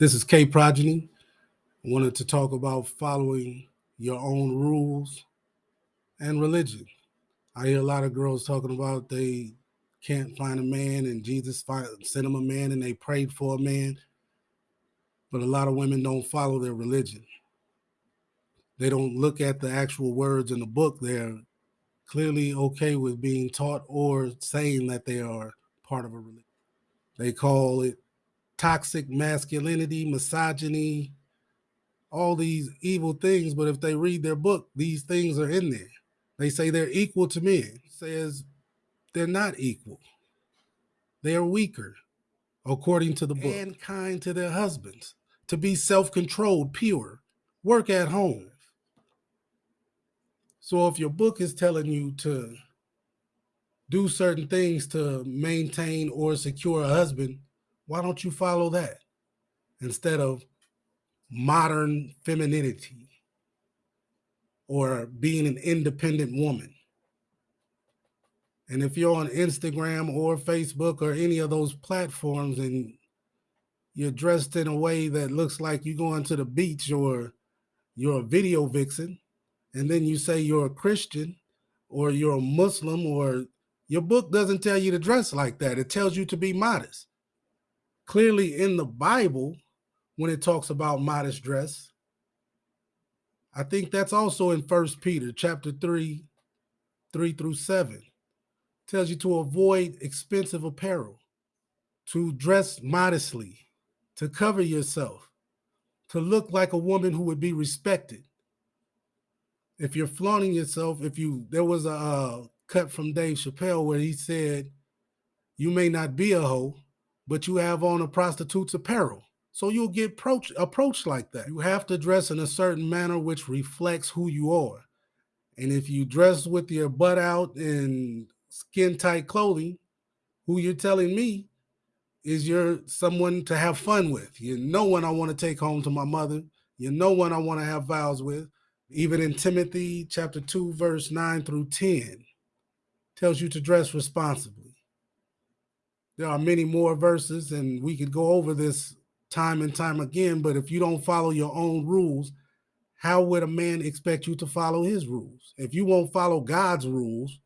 This is K Progeny. I wanted to talk about following your own rules and religion. I hear a lot of girls talking about they can't find a man and Jesus sent them a man and they prayed for a man. But a lot of women don't follow their religion. They don't look at the actual words in the book. They're clearly okay with being taught or saying that they are part of a religion. They call it toxic masculinity, misogyny, all these evil things. But if they read their book, these things are in there. They say they're equal to men. Says they're not equal. They are weaker, according to the book. And kind to their husbands, to be self-controlled, pure, work at home. So if your book is telling you to do certain things to maintain or secure a husband, why don't you follow that instead of modern femininity or being an independent woman? And if you're on Instagram or Facebook or any of those platforms and you're dressed in a way that looks like you're going to the beach or you're a video vixen, and then you say you're a Christian or you're a Muslim or your book doesn't tell you to dress like that. It tells you to be modest clearly in the Bible when it talks about modest dress. I think that's also in First Peter chapter 3, 3 through 7. Tells you to avoid expensive apparel, to dress modestly, to cover yourself, to look like a woman who would be respected. If you're flaunting yourself, if you there was a uh, cut from Dave Chappelle where he said, you may not be a hoe, but you have on a prostitute's apparel. So you'll get approach, approached like that. You have to dress in a certain manner which reflects who you are. And if you dress with your butt out in skin tight clothing, who you're telling me is you're someone to have fun with. You're no one I want to take home to my mother. You're no one I want to have vows with. Even in Timothy chapter 2, verse 9 through 10, tells you to dress responsibly. There are many more verses, and we could go over this time and time again. But if you don't follow your own rules, how would a man expect you to follow his rules? If you won't follow God's rules,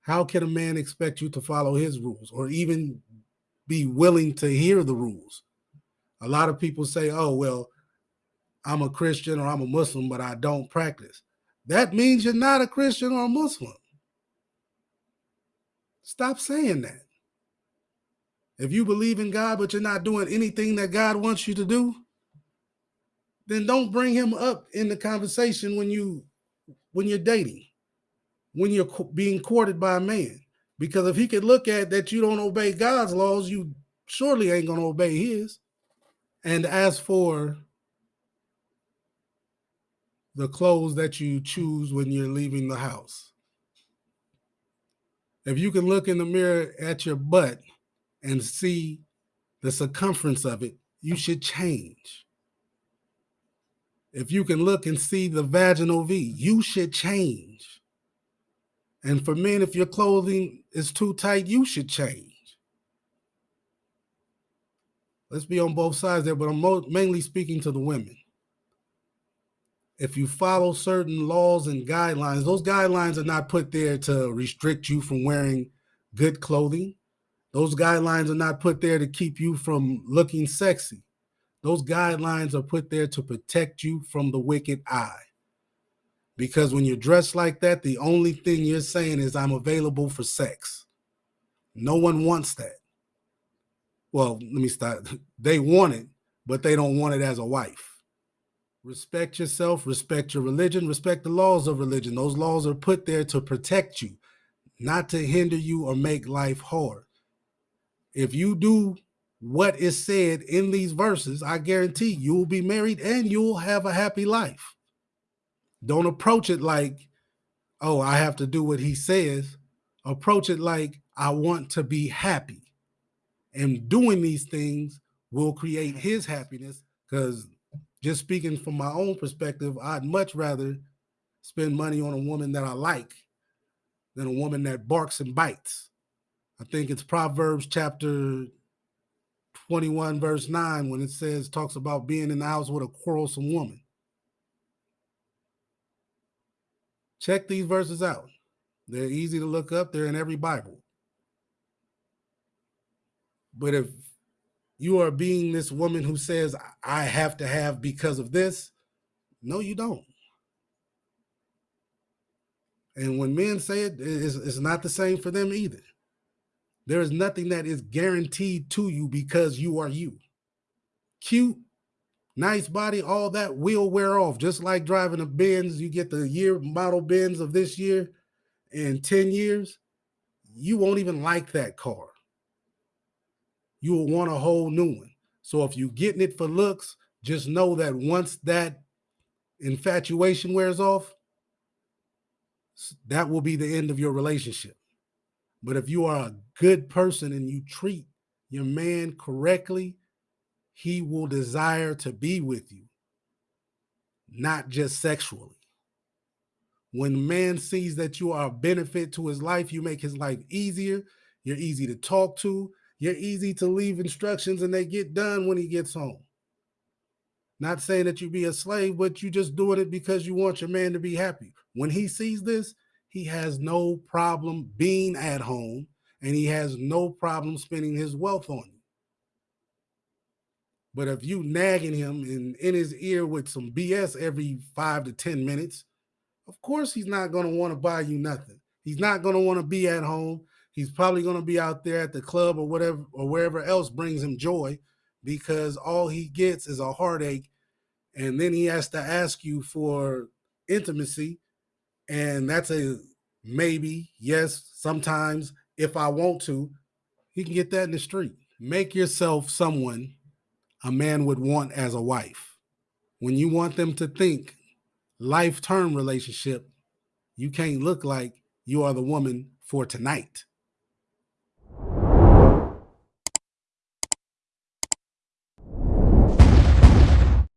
how can a man expect you to follow his rules or even be willing to hear the rules? A lot of people say, oh, well, I'm a Christian or I'm a Muslim, but I don't practice. That means you're not a Christian or a Muslim. Stop saying that. If you believe in God, but you're not doing anything that God wants you to do, then don't bring him up in the conversation when you when you're dating, when you're being courted by a man. Because if he could look at that you don't obey God's laws, you surely ain't gonna obey his. And as for the clothes that you choose when you're leaving the house, if you can look in the mirror at your butt and see the circumference of it, you should change. If you can look and see the vaginal V, you should change. And for men, if your clothing is too tight, you should change. Let's be on both sides there, but I'm mainly speaking to the women. If you follow certain laws and guidelines, those guidelines are not put there to restrict you from wearing good clothing. Those guidelines are not put there to keep you from looking sexy. Those guidelines are put there to protect you from the wicked eye. Because when you're dressed like that, the only thing you're saying is, I'm available for sex. No one wants that. Well, let me start. They want it, but they don't want it as a wife. Respect yourself, respect your religion, respect the laws of religion. Those laws are put there to protect you, not to hinder you or make life hard if you do what is said in these verses, I guarantee you'll be married and you'll have a happy life. Don't approach it like, oh, I have to do what he says. Approach it like, I want to be happy. And doing these things will create his happiness. Because just speaking from my own perspective, I'd much rather spend money on a woman that I like than a woman that barks and bites. I think it's Proverbs chapter 21, verse 9, when it says, talks about being in the house with a quarrelsome woman. Check these verses out. They're easy to look up, they're in every Bible. But if you are being this woman who says, I have to have because of this, no, you don't. And when men say it, it's, it's not the same for them either. There is nothing that is guaranteed to you because you are you. Cute, nice body, all that will wear off. Just like driving a Benz, you get the year model Benz of this year in 10 years, you won't even like that car. You will want a whole new one. So if you're getting it for looks, just know that once that infatuation wears off, that will be the end of your relationship. But if you are a good person and you treat your man correctly, he will desire to be with you, not just sexually. When man sees that you are a benefit to his life, you make his life easier. You're easy to talk to. You're easy to leave instructions and they get done when he gets home. Not saying that you be a slave, but you just doing it because you want your man to be happy. When he sees this, he has no problem being at home and he has no problem spending his wealth on you. But if you nagging him in, in his ear with some BS every five to 10 minutes, of course he's not going to want to buy you nothing. He's not going to want to be at home. He's probably going to be out there at the club or whatever or wherever else brings him joy because all he gets is a heartache and then he has to ask you for intimacy and that's a maybe yes sometimes if i want to he can get that in the street. Make yourself someone a man would want as a wife. When you want them to think life term relationship you can't look like you are the woman for tonight